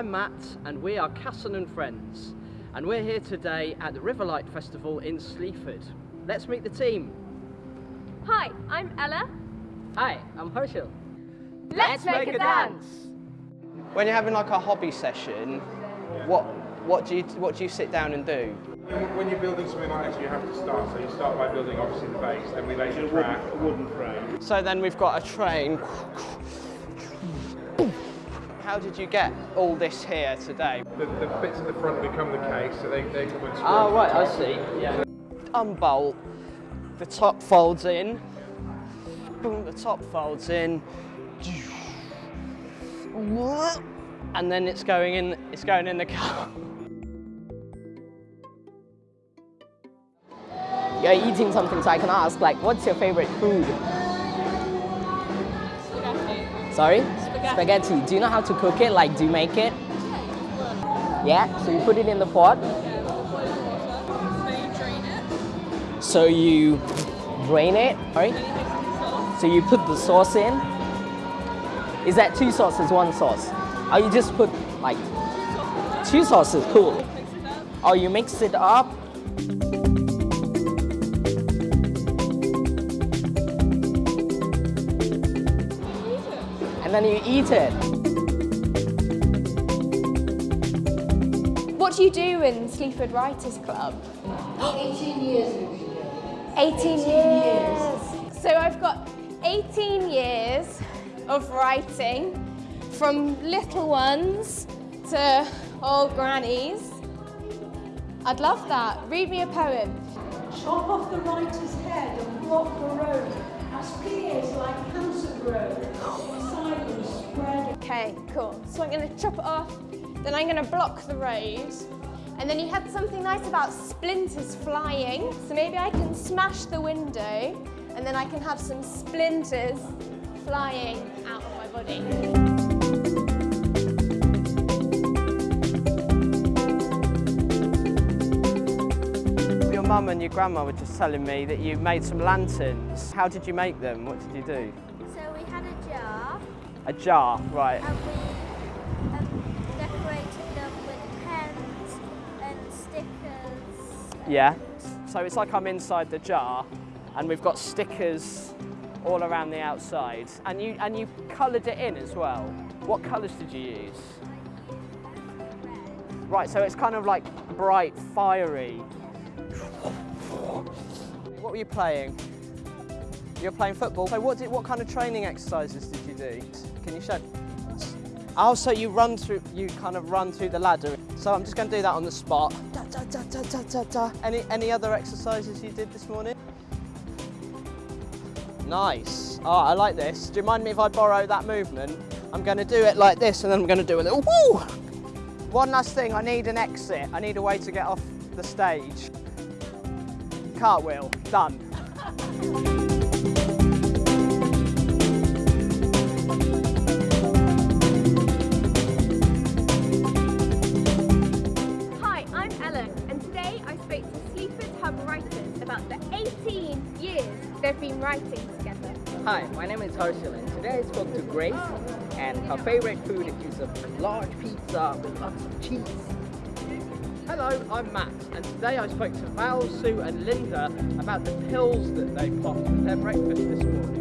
I'm Matt and we are Casson and Friends and we're here today at the Riverlight Festival in Sleaford. Let's meet the team. Hi, I'm Ella. Hi, I'm Herschel. Let's, make, a dance. When you're having like a hobby session, what what do you what do you sit down and do? When you're building something like this, you have to start. So you start by building obviously the base, then we lay the track. A wooden frame. So then we've got a train. How did you get all this here today? The, the bits at the front become the case, so they, they come and screw Oh right, the I see. Yeah. Unbolt. The top folds in. Boom, the top folds in. And then it's going in. It's going in the car. You're eating something, so I can ask, like, what's your favorite food? Sorry? Spaghetti. Do you know how to cook it? Like, do you make it? Yeah, so you put it in the pot. So you drain it, right? So you put the sauce in. Is that two sauces, one sauce? Or you just put like two sauces, cool. Or you mix it up. And then you eat it. What do you do in Sleaford Writers Club? 18 years. 18 years. So I've got 18 years of writing from little ones to old grannies. I'd love that. Read me a poem. Chop off the writer's head and block the road as fears like cancer grow. Silence spread Okay, cool. So I'm going to chop it off, then I'm going to block the road. And then you had something nice about splinters flying. So maybe I can smash the window and then I can have some splinters flying out of my body. Your mum and your grandma were just telling me that you made some lanterns. How did you make them? What did you do? So we had a jar A jar, right. and we um, decorated them with pens and stickers. Yeah. So it's like I'm inside the jar and we've got stickers all around the outside. And you and you coloured it in as well. What colours did you use? Right, so it's kind of like bright, fiery. What were you playing? You're playing football. So what did what kind of training exercises did you do? Can you show? Oh, so you run through, you kind of run through the ladder. So I'm just going to do that on the spot. Da, da, da, da, da, da, da. Any any other exercises you did this morning? Nice. Oh, I like this. Do you mind me if I borrow that movement? I'm going to do it like this, and then I'm going to do a little woo. One last thing. I need an exit. I need a way to get off the stage. Cartwheel. Done. writing together. Hi, my name is Herschel and today I spoke to Grace and her favorite food is a large pizza with lots of cheese. Hello, I'm Matt, and today I spoke to Val, Sue, and Linda about the pills that they popped with their breakfast this morning.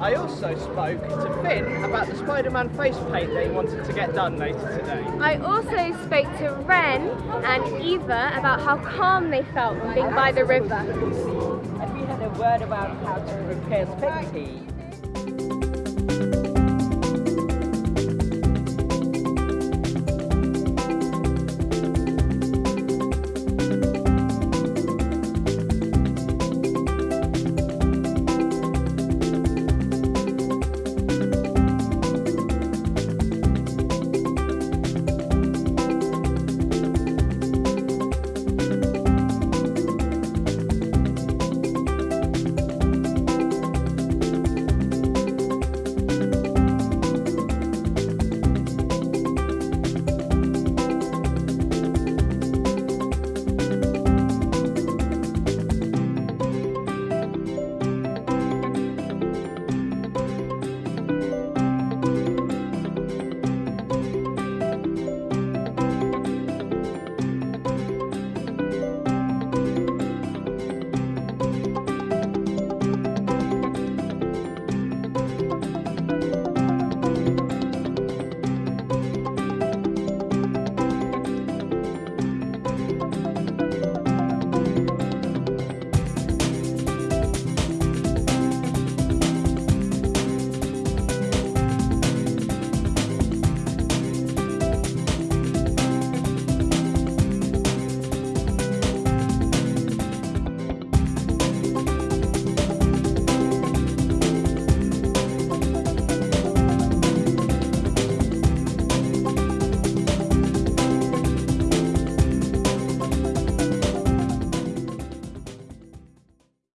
I also spoke to Finn about the Spider-Man face paint that he wanted to get done later today. I also spoke to Ren and Eva about how calm they felt being by the river. And we had a word about how to prepare spaghetti.